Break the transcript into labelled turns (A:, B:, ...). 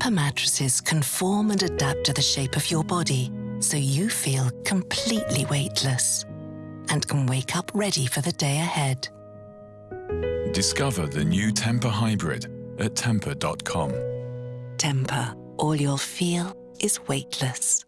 A: Tempur mattresses conform and adapt to the shape of your body so you feel completely weightless and can wake up ready for the day ahead.
B: Discover the new Tempur Hybrid at tempur.com.
A: Tempur. all you'll feel is weightless.